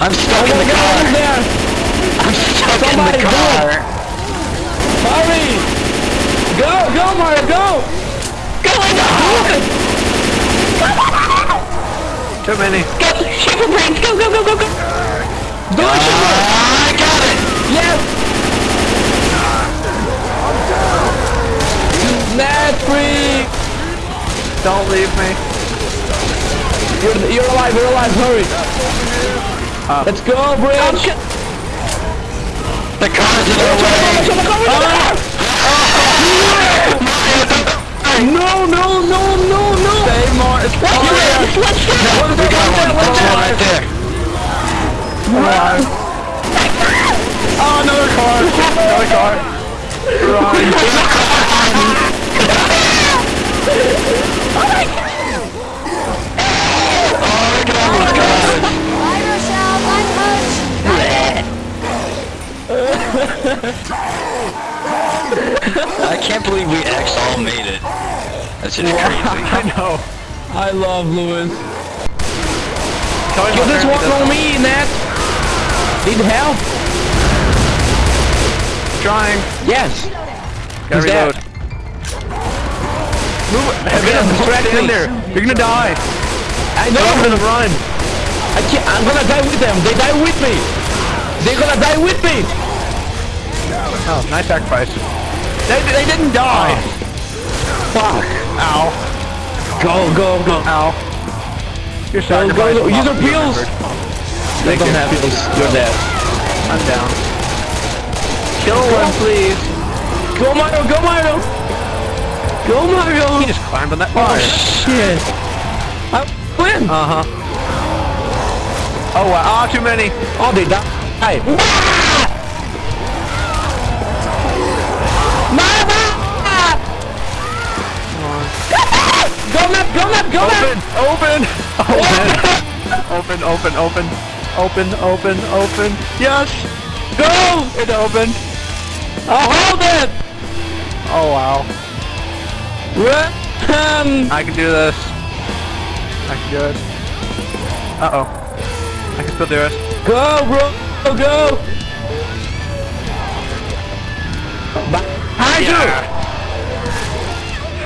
I'm stuck Oh in the god, car. who's there? I'm stuck Somebody in the car. Hurry! Go, go, Mario, go! Going on. Too many. Go, Shaper brains. Go, go, go, go, go. Do it, Shimmer! I got it. Yes! Net free! Don't leave me. You're, you're alive, you're alive, hurry! Let's go, Bridge! The car's in our way. Ah. No, no, no, no, no! Save more. It's Let's it. Let's do it. We got one. There's one right there. Run. Oh, another car. Another car. Run. Bye, Rochelle. Bye, Coach. I can't believe we X all made it. That's just crazy. I know. I love Lewis. Tell me Kill this one on me, Nat! Need help? Trying. Yes! Gotta Who's that? reload. Move it. Okay, Man, distract in there. You're gonna die. I No, I'm gonna run. I can't, I'm gonna die with them! They die with me! They're gonna die with me! Oh, nice sacrifice. They, they didn't die. Fuck! Ow. Go, go, go! Ow. Your Go, go, go! Use your be pills! They don't have pills, you're dead. I'm down. Kill one, please. Go Mario, go Mario! Go Mario! He just climbed on that Oh shit! I win! Uh huh. Oh wow. Ah, too many. Oh, they die! Go Matt, go Matt, go Open, open, open, open, open, open, open, open, open. Yes. Go. It opened. I'll hold it! Oh wow. Run! I can do this. I can do it. Uh oh. I can still do it. Go, bro! Go! Behind you!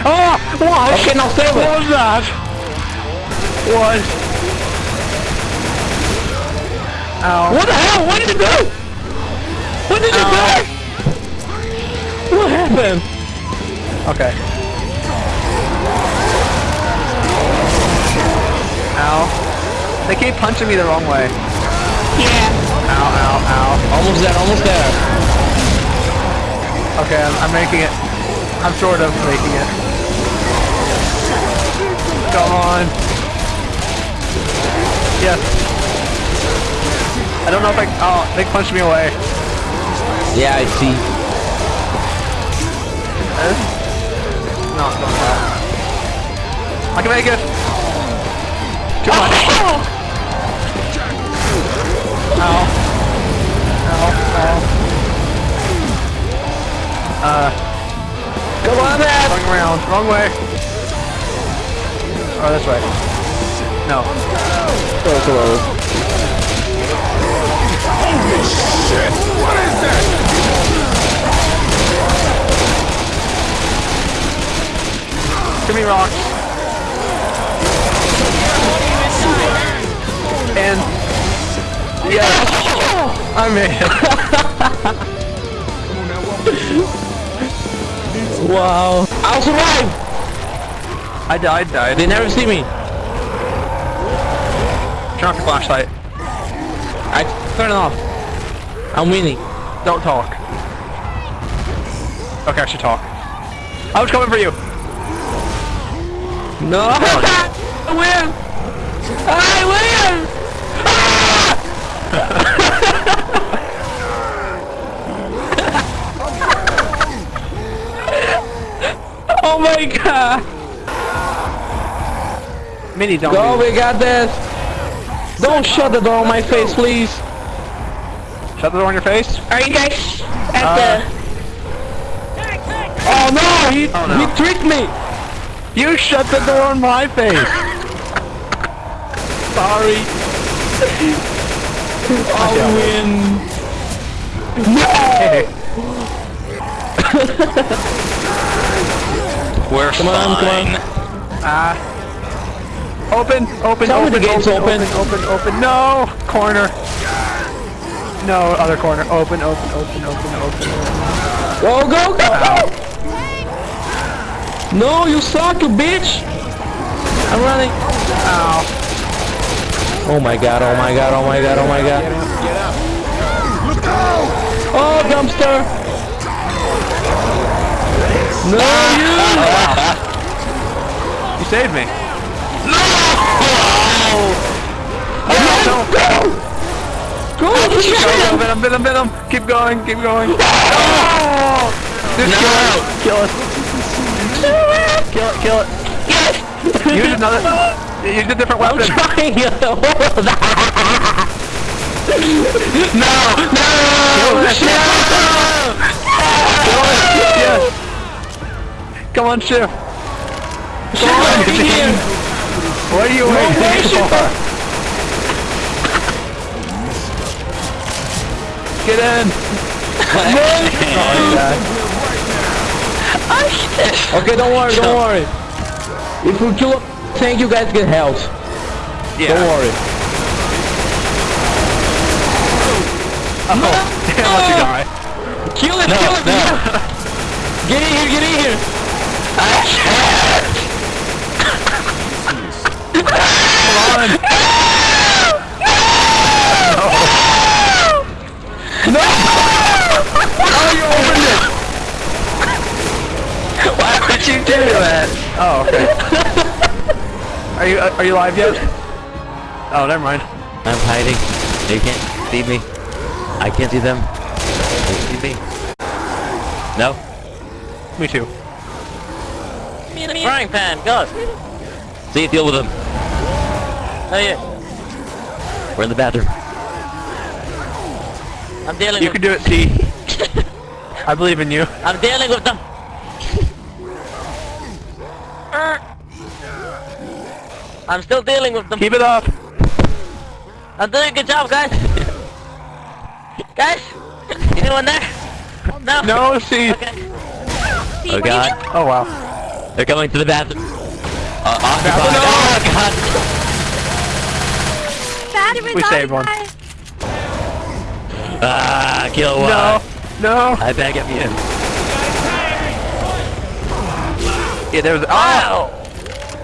Oh, what? Okay, now save What was that? What? Ow. What the hell? What did you do? What did you Ow. do? What happened? Okay. Ow. They keep punching me the wrong way. Yeah. Ow, ow, ow. Almost there, almost there. Okay, I'm, I'm making it. I'm sort of making it. Come on. Yes. I don't know if I. Oh, they punched me away. Yeah, I see. No, it's not that. I can make it. Too much. Ow. Ow. Ow. Uh. Come on, man! Going around. Wrong way. Oh, this way. No. Go, go. Give me rocks. And yes, I made it. Wow. I'll survive! I died, died. They never see me. Turn off your flashlight. I turn it off. I'm winning. Don't talk. Okay, I should talk. I was coming for you. No! I win! I Mini, don't. Go, leave. we got this! Don't shut the door on my face, please! Shut the door on your face. Are you guys at Uh, Oh no! He, Oh, no. he tricked me! You shut the door on my face. Sorry. I'll win. Hey, We're Come on, come on. fine. ah. Open, open, Tell me open, the gate's open, open. open, open, open. No, corner. No, other corner. Open, open, open, open, open. Go, go, go, go! No, you suck, you bitch! I'm running. Ow. Oh my god, oh my god, oh my god, oh my god. Get out. Oh, dumpster! No, you! You saved me. No! No. Go, Go, push go, it! bit him, bit him, bit him. Keep going, keep going. Oh! Just kill it. Kill it. Kill it, kill it. Use another. Use a different I'm trying to hold that! No! No! Yes. Come on, Shiv. Come on, here! What are you waiting for? Get in. Okay, don't worry, don't worry. If we kill a tank, you guys get health. Yeah. Don't worry. Oh, damn, let you die. Kill it, No, kill it! no. Get in here, get in here! Come on. No. Oh, you opened it. Why would you do that? Oh, okay. Are you are you live yet? Oh, never mind. I'm hiding. They can't see me. I can't see them. They see me. No. Me too. Frying pan, go. See, you deal with them. Oh yeah. We're in the bathroom. I'm dealing with them. You can do it, T. I believe in you. I'm dealing with them. I'm still dealing with them. Keep it up. I'm doing a good job, guys. guys, anyone there? No. No, C. Okay. Oh God. Oh wow. They're coming to the bathroom. Uh, occupied. No. Oh God. Battery We died, saved one. guys. Ah, kill one. No. No. I back up you. Yeah, there was. Oh. Wow.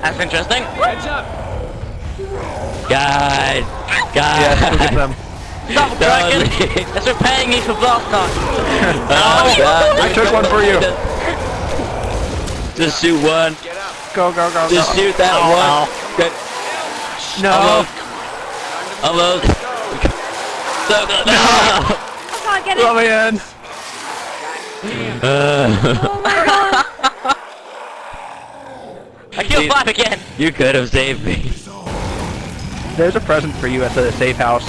That's interesting. Guys. Guys. Yeah, look at them. Stop Don't cracking. leave. That's repaying me for blast time. Oh, God. I took one for you. Just shoot one. Go, go, go, go. Just shoot that Ow, one. ow. Good. No. Almost. Almost. So good. No. Oh god, get it. Let me in. Uh, Oh my god. I killed five again. You could have saved me. There's a present for you at the safe house.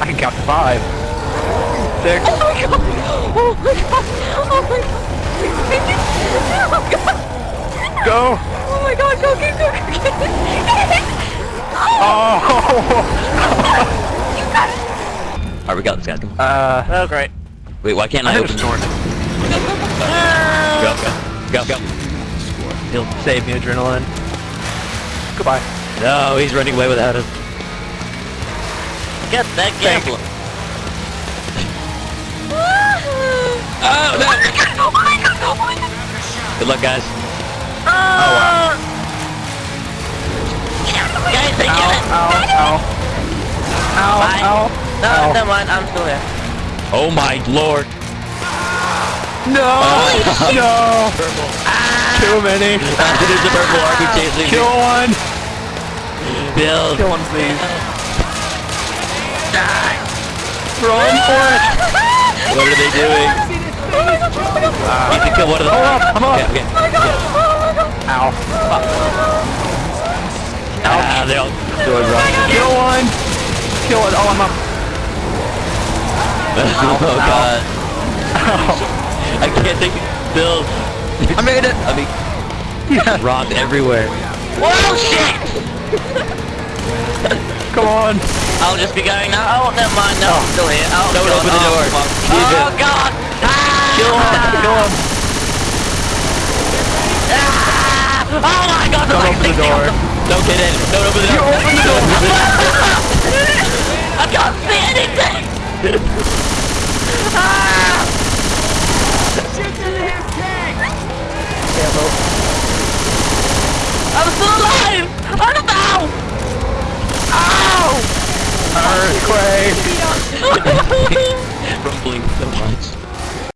I can count to five. Six. Oh my god. Oh my god. Oh my god. Oh god. Go. Oh my god, go, go, go, go, go. Oh. Alright, we got this guy. Uh. Oh, great. Wait, why can't I, I open just the door? Go, go, go, go. He'll Save me adrenaline. Goodbye. No, he's running away without us. Get that Thank- gambler. Oh no. Oh my god, oh my god. Good luck, guys. Oh wow. Guys, they Ow, get it. ow, ow. Ow, Bye. ow. No, ow. never mind. I'm still here. Oh my lord. No! Oh. no! Too many. There's a purple chasing Kill one. Bill. Kill one, please. Die! Run for it. What are they doing? You can kill one of them. Oh, I'm up. Okay, okay. Ow. Fuck. Ow. Ah, they'll do it wrong. Kill one! Kill one! Oh, I'm up. Ow. oh, oh God. Ow. I can't take it. Bill. I made it! I mean, yeah. robbed everywhere. Whoa, shit! Come on! I'll just be going now. Oh, never mind. No. I'm oh. still here. Oh, Don't God. open the oh, door. Oh, oh God! Ah! Kill him! Kill him! Ah! Oh my god! Don't open the door. Don't get in. Don't open the door. You open the door.